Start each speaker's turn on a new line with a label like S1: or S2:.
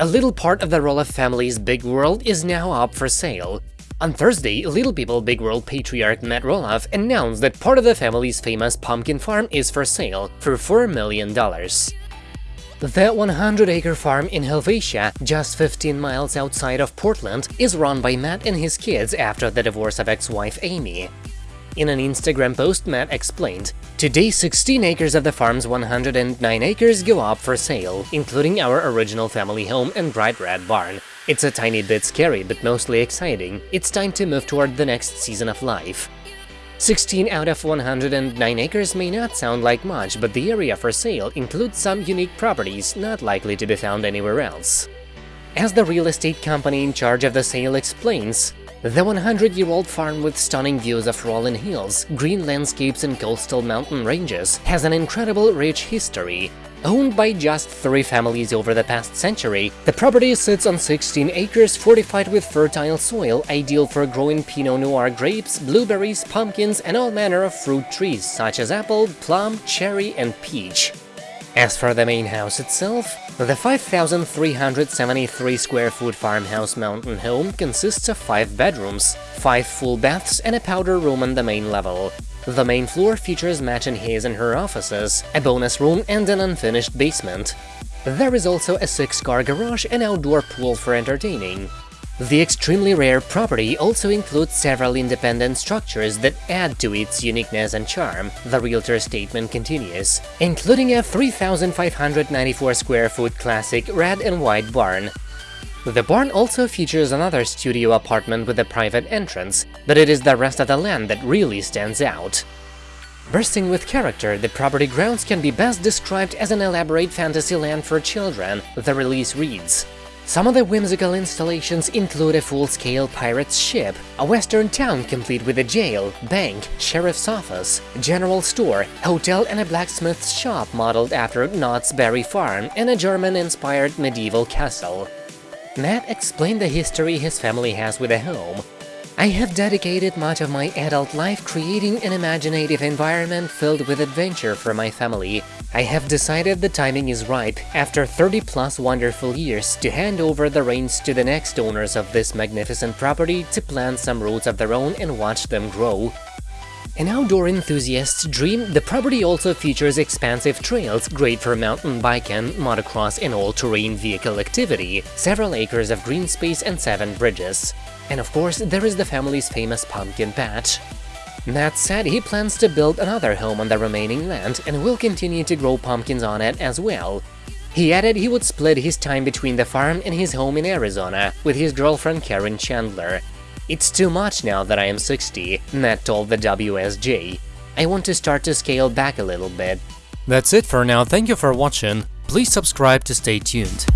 S1: A little part of the Roloff family's big world is now up for sale. On Thursday, Little People Big World patriarch Matt Roloff announced that part of the family's famous pumpkin farm is for sale for $4 million. The 100-acre farm in Helvetia, just 15 miles outside of Portland, is run by Matt and his kids after the divorce of ex-wife Amy. In an Instagram post, Matt explained, Today 16 acres of the farm's 109 acres go up for sale, including our original family home and bright red barn. It's a tiny bit scary, but mostly exciting. It's time to move toward the next season of life. 16 out of 109 acres may not sound like much, but the area for sale includes some unique properties not likely to be found anywhere else. As the real estate company in charge of the sale explains, the 100-year-old farm with stunning views of rolling hills, green landscapes and coastal mountain ranges has an incredible rich history. Owned by just three families over the past century, the property sits on 16 acres fortified with fertile soil, ideal for growing Pinot Noir grapes, blueberries, pumpkins, and all manner of fruit trees such as apple, plum, cherry, and peach. As for the main house itself, the 5,373 square foot farmhouse mountain home consists of 5 bedrooms, 5 full baths and a powder room on the main level. The main floor features Matt and his and her offices, a bonus room and an unfinished basement. There is also a 6-car garage and outdoor pool for entertaining. The extremely rare property also includes several independent structures that add to its uniqueness and charm, the realtor statement continues, including a 3,594 square foot classic red and white barn. The barn also features another studio apartment with a private entrance, but it is the rest of the land that really stands out. Bursting with character, the property grounds can be best described as an elaborate fantasy land for children, the release reads. Some of the whimsical installations include a full-scale pirate's ship, a western town complete with a jail, bank, sheriff's office, general store, hotel and a blacksmith's shop modeled after Knott's Berry Farm, and a German-inspired medieval castle. Matt explained the history his family has with the home, I have dedicated much of my adult life creating an imaginative environment filled with adventure for my family. I have decided the timing is ripe, after 30 plus wonderful years, to hand over the reins to the next owners of this magnificent property to plant some roots of their own and watch them grow. An outdoor enthusiast's dream, the property also features expansive trails great for mountain biking, motocross and all-terrain vehicle activity, several acres of green space and seven bridges. And of course, there is the family's famous pumpkin patch. Matt said he plans to build another home on the remaining land and will continue to grow pumpkins on it as well. He added he would split his time between the farm and his home in Arizona with his girlfriend Caryn Chandler. It's too much now that I am 60, Matt told the WSJ. I want to start to scale back a little bit.
S2: That's it for now, thank you for watching, please subscribe to stay tuned.